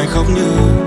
hoài khóc như